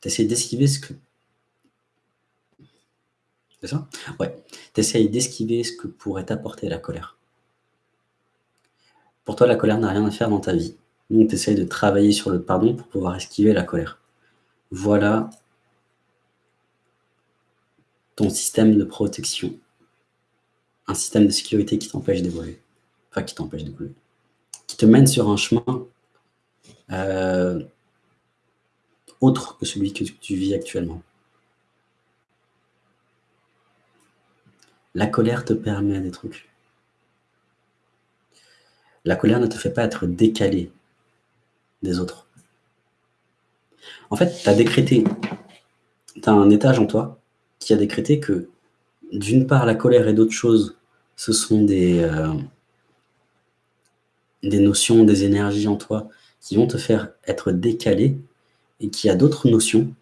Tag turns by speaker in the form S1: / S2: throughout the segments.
S1: Tu essaies d'esquiver ce que c'est ça? Ouais, tu essayes d'esquiver ce que pourrait t'apporter la colère. Pour toi, la colère n'a rien à faire dans ta vie. Donc tu essayes de travailler sur le pardon pour pouvoir esquiver la colère. Voilà ton système de protection. Un système de sécurité qui t'empêche d'évoluer. Enfin, qui t'empêche d'évoluer. Qui te mène sur un chemin euh, autre que celui que tu vis actuellement. La colère te permet des trucs. La colère ne te fait pas être décalé des autres. En fait, tu as décrété, tu as un étage en toi qui a décrété que, d'une part, la colère et d'autres choses, ce sont des, euh, des notions, des énergies en toi qui vont te faire être décalé et qui a d'autres notions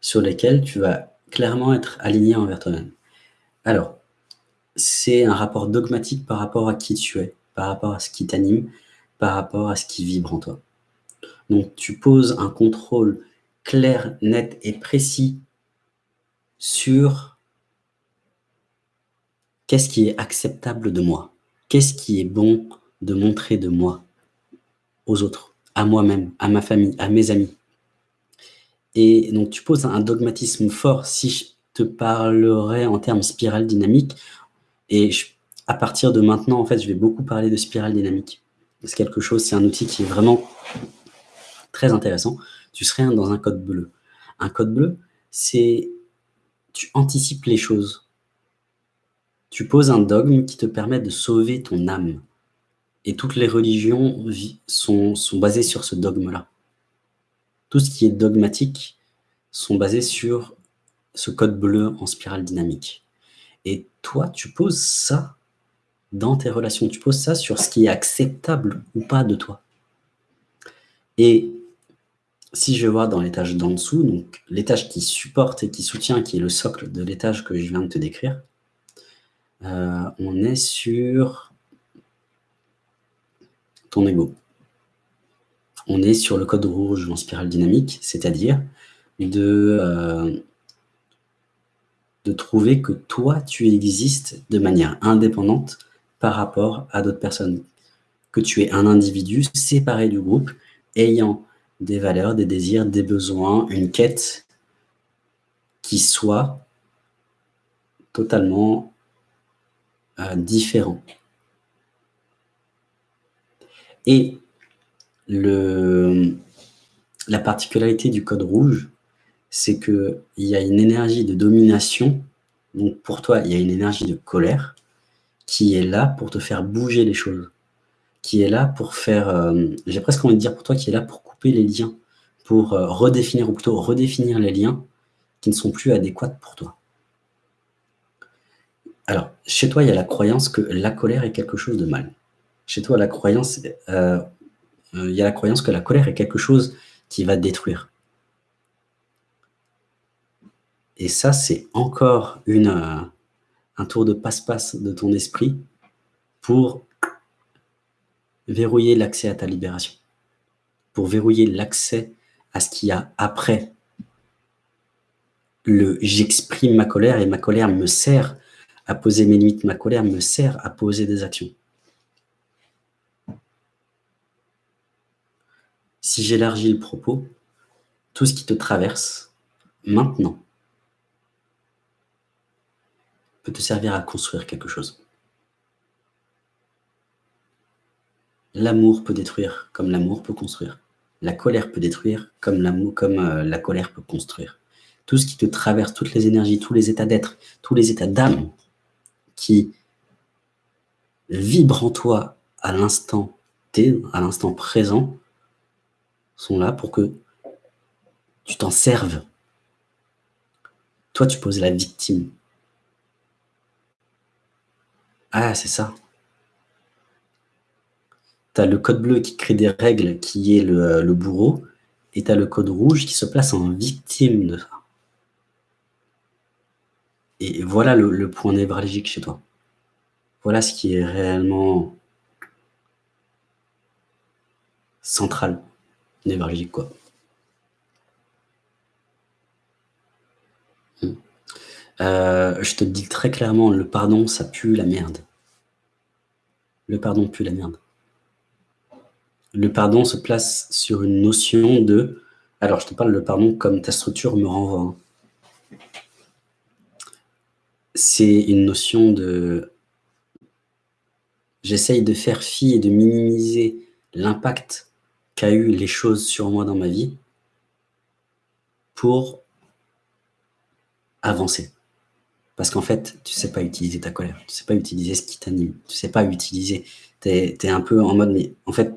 S1: sur lesquelles tu vas clairement être aligné envers toi-même. Alors, c'est un rapport dogmatique par rapport à qui tu es, par rapport à ce qui t'anime, par rapport à ce qui vibre en toi. Donc tu poses un contrôle clair, net et précis sur qu'est-ce qui est acceptable de moi, qu'est-ce qui est bon de montrer de moi aux autres, à moi-même, à ma famille, à mes amis. Et donc tu poses un dogmatisme fort. Si je te parlerais en termes spirale dynamique, et à partir de maintenant, en fait, je vais beaucoup parler de spirale dynamique. C'est quelque chose, c'est un outil qui est vraiment très intéressant. Tu serais dans un code bleu. Un code bleu, c'est tu anticipes les choses. Tu poses un dogme qui te permet de sauver ton âme. Et toutes les religions sont, sont basées sur ce dogme-là. Tout ce qui est dogmatique sont basés sur ce code bleu en spirale dynamique. Et toi, tu poses ça dans tes relations. Tu poses ça sur ce qui est acceptable ou pas de toi. Et si je vois dans l'étage d'en dessous, donc l'étage qui supporte et qui soutient, qui est le socle de l'étage que je viens de te décrire, euh, on est sur ton ego. On est sur le code rouge en spirale dynamique, c'est-à-dire de, euh, de trouver que toi, tu existes de manière indépendante par rapport à d'autres personnes. Que tu es un individu séparé du groupe, ayant des valeurs, des désirs, des besoins, une quête qui soit totalement euh, différent. Et la particularité du code rouge, c'est qu'il y a une énergie de domination, donc pour toi, il y a une énergie de colère, qui est là pour te faire bouger les choses, qui est là pour faire, euh, j'ai presque envie de dire pour toi, qui est là pour couper les liens, pour euh, redéfinir, ou plutôt redéfinir les liens qui ne sont plus adéquats pour toi. Alors, chez toi, il y a la croyance que la colère est quelque chose de mal. Chez toi, la croyance, euh, il y a la croyance que la colère est quelque chose qui va détruire. Et ça, c'est encore euh, un tour de passe-passe de ton esprit pour verrouiller l'accès à ta libération, pour verrouiller l'accès à ce qu'il y a après le « j'exprime ma colère et ma colère me sert à poser mes limites, ma colère me sert à poser des actions ». Si j'élargis le propos, tout ce qui te traverse, maintenant, peut te servir à construire quelque chose. L'amour peut détruire comme l'amour peut construire. La colère peut détruire comme, euh, la colère peut construire. Tout ce qui te traverse, toutes les énergies, tous les états d'être, tous les états d'âme qui vibrent en toi à l'instant T, à l'instant présent, sont là pour que tu t'en serves. Toi, tu poses la victime. Ah, c'est ça. Tu as le code bleu qui crée des règles, qui est le, bourreau, et tu le code rouge qui se place en victime de ça. Et voilà le, point névralgique chez toi. Voilà ce qui est réellement central, névralgique, quoi. Hmm. Euh, je te dis très clairement, le pardon, ça pue la merde. Le pardon pue la merde. Le pardon se place sur une notion de... Alors, je te parle le pardon comme ta structure me renvoie. Hein. C'est une notion de... J'essaye de faire fi et de minimiser l'impact qu'a eu les choses sur moi dans ma vie pour avancer. Parce qu'en fait, tu sais pas utiliser ta colère, tu sais pas utiliser ce qui t'anime, tu sais pas utiliser, tu es, un peu en mode, mais en fait,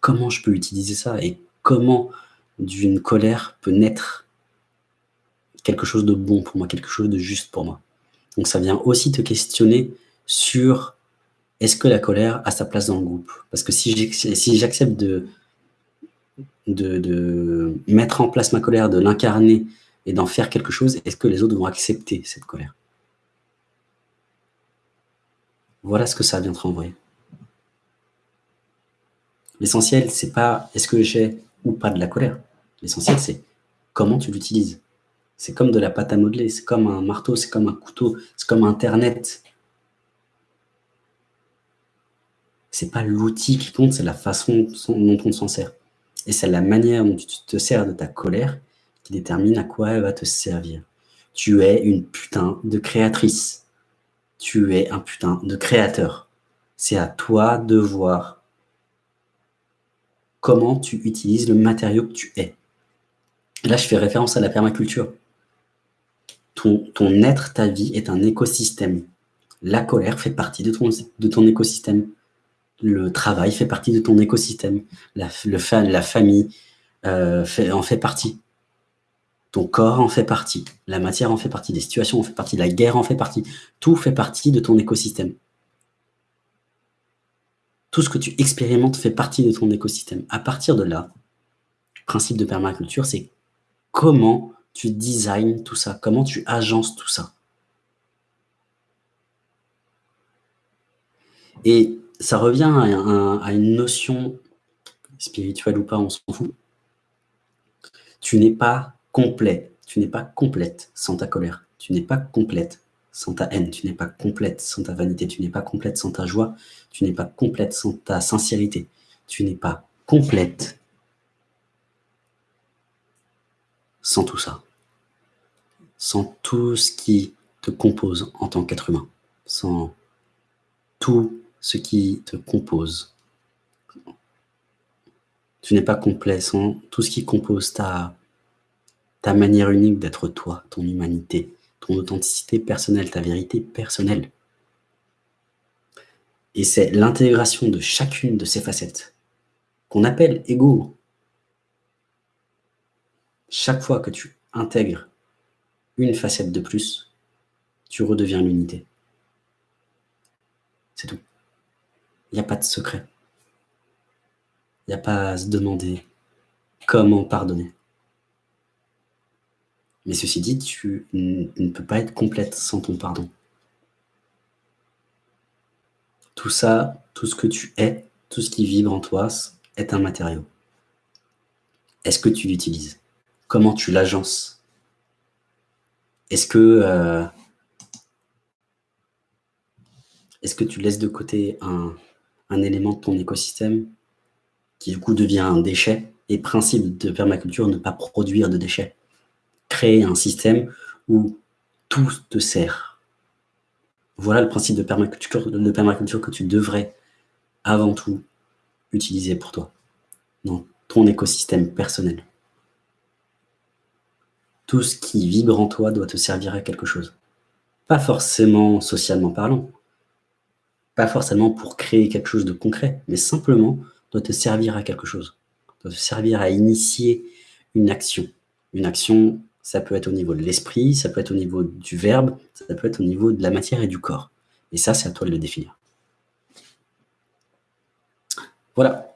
S1: comment je peux utiliser ça et comment d'une colère peut naître quelque chose de bon pour moi, quelque chose de juste pour moi. Donc ça vient aussi te questionner sur est-ce que la colère a sa place dans le groupe? Parce que si j'accepte de, de, mettre en place ma colère, de l'incarner et d'en faire quelque chose, est-ce que les autres vont accepter cette colère? Voilà ce que ça vient te renvoyer. L'essentiel, c'est pas est-ce que j'ai ou pas de la colère. L'essentiel, c'est comment tu l'utilises. C'est comme de la pâte à modeler, c'est comme un marteau, c'est comme un couteau, c'est comme Internet. C'est pas l'outil qui compte, c'est la façon dont on s'en sert. Et c'est la manière dont tu te sers de ta colère qui détermine à quoi elle va te servir. Tu es une putain de créatrice. Tu es un putain de créateur. C'est à toi de voir comment tu utilises le matériau que tu es. là, je fais référence à la permaculture. Ton, être, ta vie est un écosystème. La colère fait partie de ton écosystème. Le travail fait partie de ton écosystème. La, le, la famille euh, en fait partie. Ton corps en fait partie, la matière en fait partie, des situations en fait partie, la guerre en fait partie. Tout fait partie de ton écosystème. Tout ce que tu expérimentes fait partie de ton écosystème. À partir de là, le principe de permaculture, c'est comment tu designs tout ça, comment tu agences tout ça. Et ça revient à, une notion spirituelle ou pas, on s'en fout. Tu n'es pas complet. Tu n'es pas complète sans ta colère. Tu n'es pas complète sans ta haine. Tu n'es pas complète sans ta vanité. Tu n'es pas complète sans ta joie. Tu n'es pas complète sans ta sincérité. Tu n'es pas complète sans tout ça. Sans tout ce qui te compose en tant qu'être humain. Sans tout ce qui te compose. Tu n'es pas complet sans tout ce qui compose ta ta manière unique d'être toi, ton humanité, ton authenticité personnelle, ta vérité personnelle. Et c'est l'intégration de chacune de ces facettes qu'on appelle ego. Chaque fois que tu intègres une facette de plus, tu redeviens l'unité. C'est tout. Il n'y a pas de secret. Il n'y a pas à se demander comment pardonner. Mais ceci dit, tu ne peux pas être complète sans ton pardon. Tout ça, tout ce que tu es, tout ce qui vibre en toi, est un matériau. Est-ce que tu l'utilises? Comment tu l'agences? Est-ce que, euh, est que tu laisses de côté un, un élément de ton écosystème qui du coup devient un déchet et principe de permaculture, ne pas produire de déchets créer un système où tout te sert. Voilà le principe de permaculture, que tu devrais avant tout utiliser pour toi, dans ton écosystème personnel. Tout ce qui vibre en toi doit te servir à quelque chose. Pas forcément socialement parlant, pas forcément pour créer quelque chose de concret, mais simplement doit te servir à quelque chose, doit te servir à initier une action. Une action ça peut être au niveau de l'esprit, ça peut être au niveau du verbe, ça peut être au niveau de la matière et du corps. Et ça, c'est à toi de le définir. Voilà.